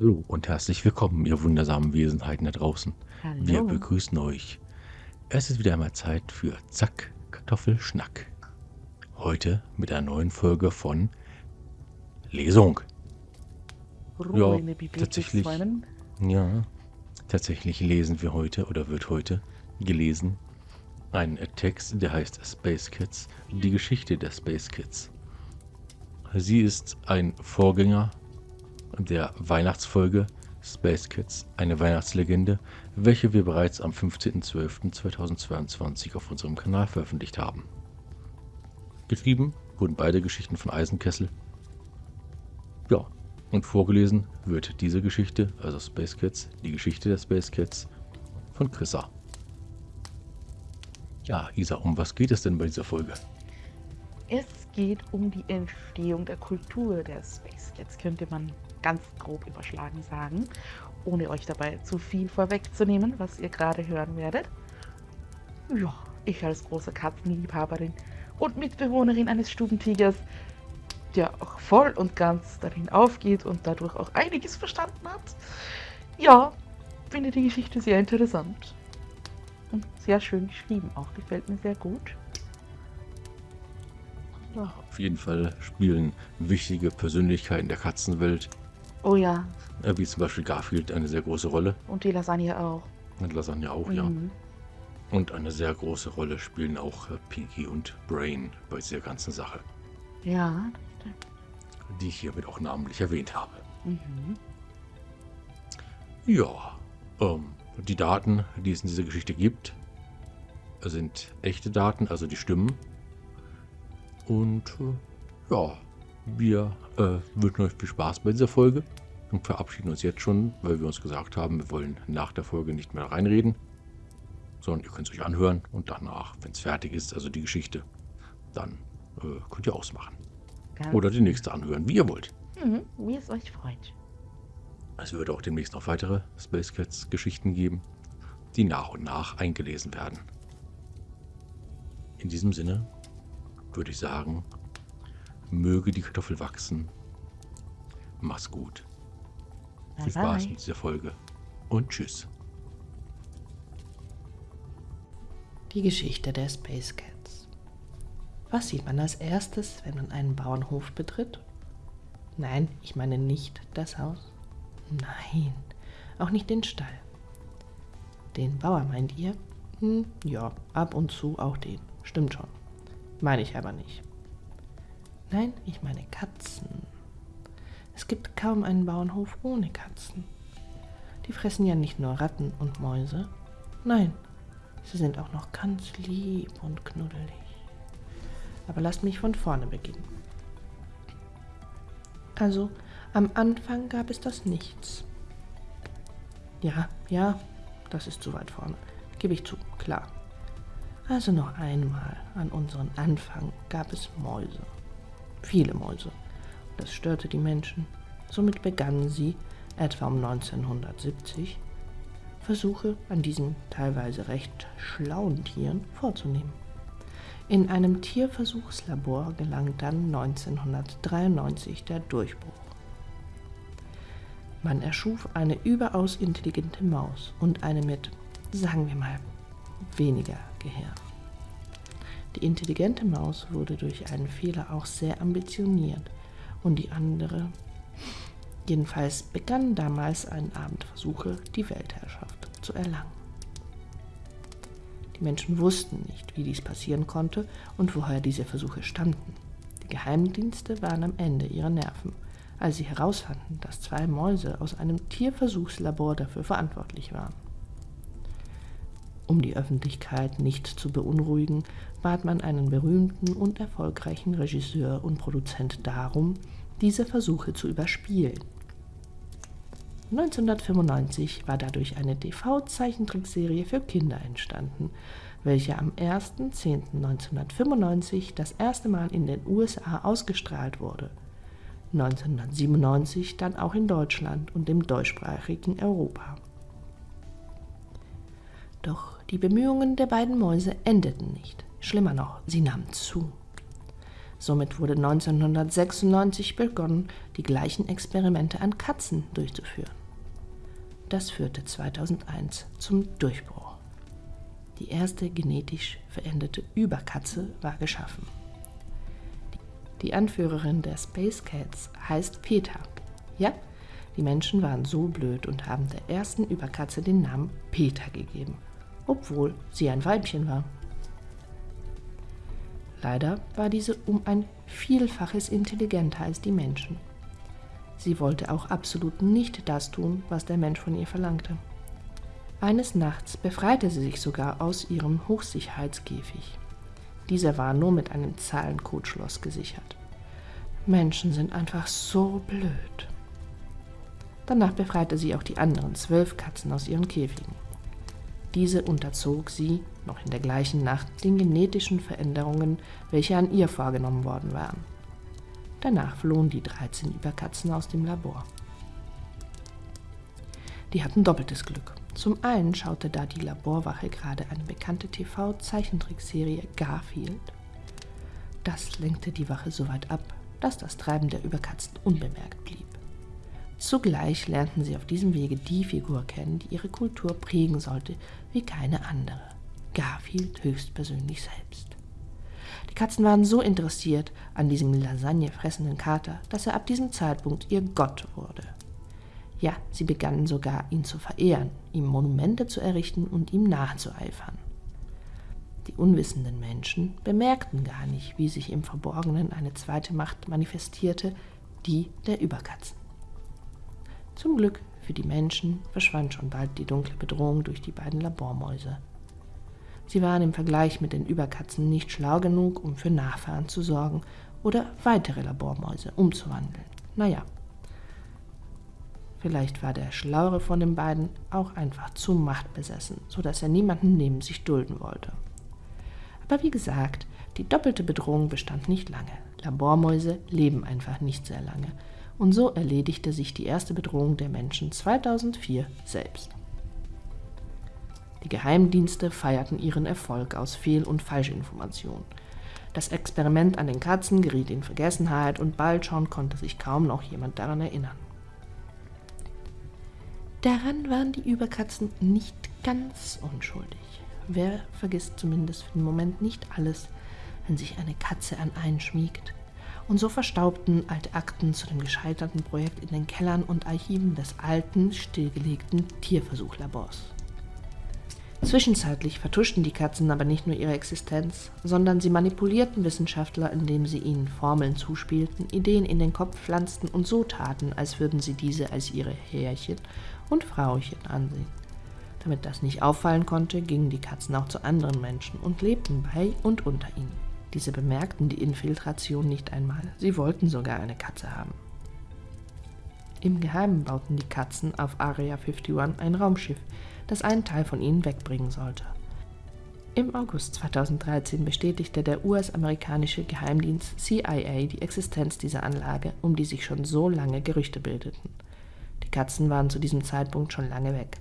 Hallo und herzlich willkommen, ihr wundersamen Wesenheiten da draußen. Wir Hallo. begrüßen euch. Es ist wieder einmal Zeit für Zack, Kartoffelschnack. Heute mit einer neuen Folge von Lesung. Ruhe Ja, tatsächlich. Ja, tatsächlich lesen wir heute oder wird heute gelesen ein Text, der heißt Space Kids, die Geschichte der Space Kids. Sie ist ein Vorgänger der Weihnachtsfolge Space Kids, eine Weihnachtslegende, welche wir bereits am 15.12.2022 auf unserem Kanal veröffentlicht haben. Geschrieben wurden beide Geschichten von Eisenkessel. Ja, und vorgelesen wird diese Geschichte, also Space Kids, die Geschichte der Space Kids, von Chrissa. Ja, Isa, um was geht es denn bei dieser Folge? Es geht um die Entstehung der Kultur der Space Kids, könnte man ganz grob überschlagen sagen, ohne euch dabei zu viel vorwegzunehmen, was ihr gerade hören werdet. Ja, ich als große Katzenliebhaberin und Mitbewohnerin eines Stubentigers, der auch voll und ganz darin aufgeht und dadurch auch einiges verstanden hat. Ja, finde die Geschichte sehr interessant. Und sehr schön geschrieben auch, gefällt mir sehr gut. Ja. Auf jeden Fall spielen wichtige Persönlichkeiten der Katzenwelt, Oh ja, äh, wie zum Beispiel Garfield, eine sehr große Rolle. und die Lasagne auch. Und Lasagne auch, ja. Mhm. Und eine sehr große Rolle spielen auch äh, Pinky und Brain bei dieser ganzen Sache, Ja. die ich hiermit auch namentlich erwähnt habe. Mhm. Ja, ähm, die Daten, die es in dieser Geschichte gibt, sind echte Daten, also die Stimmen. Und äh, ja, wir äh, wünschen euch viel Spaß bei dieser Folge und verabschieden uns jetzt schon, weil wir uns gesagt haben, wir wollen nach der Folge nicht mehr reinreden, sondern ihr könnt es euch anhören und danach, wenn es fertig ist, also die Geschichte, dann äh, könnt ihr ausmachen. Ganz Oder die nächste anhören, wie ihr wollt. Mhm. Wie es euch freut. Es wird auch demnächst noch weitere Space Cats Geschichten geben, die nach und nach eingelesen werden. In diesem Sinne würde ich sagen, möge die Kartoffel wachsen. Mach's gut. Bye Viel Spaß bye. mit dieser Folge und tschüss. Die Geschichte der Space Cats. Was sieht man als erstes, wenn man einen Bauernhof betritt? Nein, ich meine nicht das Haus. Nein, auch nicht den Stall. Den Bauer meint ihr? Hm, ja, ab und zu auch den. Stimmt schon. Meine ich aber nicht. Nein, ich meine Katzen. Es gibt kaum einen Bauernhof ohne Katzen. Die fressen ja nicht nur Ratten und Mäuse. Nein, Sie sind auch noch ganz lieb und knuddelig. Aber lasst mich von vorne beginnen. Also, am Anfang gab es das Nichts. Ja, ja, das ist zu weit vorne. Gebe ich zu, klar. Also noch einmal, an unseren Anfang gab es Mäuse. Viele Mäuse. Das störte die Menschen. Somit begannen sie, etwa um 1970, Versuche an diesen teilweise recht schlauen Tieren vorzunehmen. In einem Tierversuchslabor gelang dann 1993 der Durchbruch. Man erschuf eine überaus intelligente Maus und eine mit, sagen wir mal, weniger Gehirn. Die intelligente Maus wurde durch einen Fehler auch sehr ambitioniert und die andere Jedenfalls begannen damals ein Abend Versuche, die Weltherrschaft zu erlangen. Die Menschen wussten nicht, wie dies passieren konnte und woher diese Versuche stammten. Die Geheimdienste waren am Ende ihrer Nerven, als sie herausfanden, dass zwei Mäuse aus einem Tierversuchslabor dafür verantwortlich waren. Um die Öffentlichkeit nicht zu beunruhigen, bat man einen berühmten und erfolgreichen Regisseur und Produzent darum, diese Versuche zu überspielen. 1995 war dadurch eine TV-Zeichentrickserie für Kinder entstanden, welche am 1.10.1995 das erste Mal in den USA ausgestrahlt wurde. 1997 dann auch in Deutschland und im deutschsprachigen Europa. Doch die Bemühungen der beiden Mäuse endeten nicht. Schlimmer noch, sie nahmen zu. Somit wurde 1996 begonnen, die gleichen Experimente an Katzen durchzuführen. Das führte 2001 zum Durchbruch. Die erste genetisch veränderte Überkatze war geschaffen. Die Anführerin der Space Cats heißt Peter. Ja, die Menschen waren so blöd und haben der ersten Überkatze den Namen Peter gegeben, obwohl sie ein Weibchen war. Leider war diese um ein Vielfaches intelligenter als die Menschen. Sie wollte auch absolut nicht das tun, was der Mensch von ihr verlangte. Eines Nachts befreite sie sich sogar aus ihrem Hochsicherheitskäfig. Dieser war nur mit einem Zahlencode-Schloss gesichert. Menschen sind einfach so blöd. Danach befreite sie auch die anderen zwölf Katzen aus ihren Käfigen. Diese unterzog sie, noch in der gleichen Nacht, den genetischen Veränderungen, welche an ihr vorgenommen worden waren. Danach flohen die 13 Überkatzen aus dem Labor. Die hatten doppeltes Glück. Zum einen schaute da die Laborwache gerade eine bekannte TV-Zeichentrickserie Garfield. Das lenkte die Wache so weit ab, dass das Treiben der Überkatzen unbemerkt blieb. Zugleich lernten sie auf diesem Wege die Figur kennen, die ihre Kultur prägen sollte wie keine andere. Garfield höchstpersönlich selbst. Die Katzen waren so interessiert an diesem Lasagne fressenden Kater, dass er ab diesem Zeitpunkt ihr Gott wurde. Ja, sie begannen sogar, ihn zu verehren, ihm Monumente zu errichten und ihm nachzueifern. Die unwissenden Menschen bemerkten gar nicht, wie sich im Verborgenen eine zweite Macht manifestierte, die der Überkatzen. Zum Glück für die Menschen verschwand schon bald die dunkle Bedrohung durch die beiden Labormäuse. Sie waren im Vergleich mit den Überkatzen nicht schlau genug, um für Nachfahren zu sorgen oder weitere Labormäuse umzuwandeln. Naja, vielleicht war der Schlauere von den beiden auch einfach zu machtbesessen, so dass er niemanden neben sich dulden wollte. Aber wie gesagt, die doppelte Bedrohung bestand nicht lange. Labormäuse leben einfach nicht sehr lange und so erledigte sich die erste Bedrohung der Menschen 2004 selbst. Die Geheimdienste feierten ihren Erfolg aus Fehl- und Falschinformationen. Das Experiment an den Katzen geriet in Vergessenheit und bald schon konnte sich kaum noch jemand daran erinnern. Daran waren die Überkatzen nicht ganz unschuldig. Wer vergisst zumindest für den Moment nicht alles, wenn sich eine Katze an einen schmiegt und so verstaubten alte Akten zu dem gescheiterten Projekt in den Kellern und Archiven des alten, stillgelegten Tierversuchlabors. Zwischenzeitlich vertuschten die Katzen aber nicht nur ihre Existenz, sondern sie manipulierten Wissenschaftler, indem sie ihnen Formeln zuspielten, Ideen in den Kopf pflanzten und so taten, als würden sie diese als ihre Herrchen und Frauchen ansehen. Damit das nicht auffallen konnte, gingen die Katzen auch zu anderen Menschen und lebten bei und unter ihnen. Diese bemerkten die Infiltration nicht einmal, sie wollten sogar eine Katze haben. Im Geheimen bauten die Katzen auf Area 51 ein Raumschiff, das einen Teil von ihnen wegbringen sollte. Im August 2013 bestätigte der US-amerikanische Geheimdienst CIA die Existenz dieser Anlage, um die sich schon so lange Gerüchte bildeten. Die Katzen waren zu diesem Zeitpunkt schon lange weg.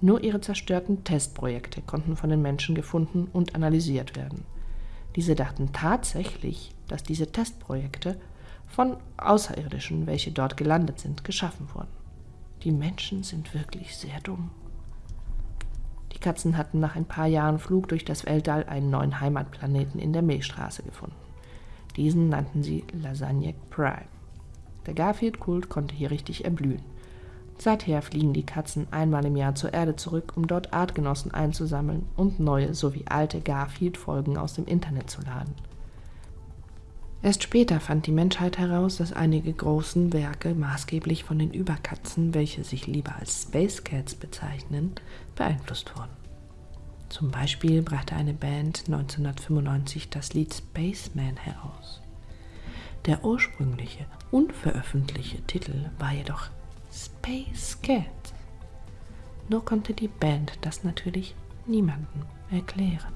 Nur ihre zerstörten Testprojekte konnten von den Menschen gefunden und analysiert werden. Diese dachten tatsächlich, dass diese Testprojekte von Außerirdischen, welche dort gelandet sind, geschaffen wurden. Die Menschen sind wirklich sehr dumm. Die Katzen hatten nach ein paar Jahren Flug durch das Weltall einen neuen Heimatplaneten in der Milchstraße gefunden. Diesen nannten sie Lasagne Prime. Der Garfield-Kult konnte hier richtig erblühen. Seither fliegen die Katzen einmal im Jahr zur Erde zurück, um dort Artgenossen einzusammeln und neue sowie alte Garfield-Folgen aus dem Internet zu laden. Erst später fand die Menschheit heraus, dass einige großen Werke maßgeblich von den Überkatzen, welche sich lieber als Space Cats bezeichnen, beeinflusst wurden. Zum Beispiel brachte eine Band 1995 das Lied Spaceman heraus. Der ursprüngliche, unveröffentlichte Titel war jedoch Space Cat. Nur konnte die Band das natürlich niemandem erklären.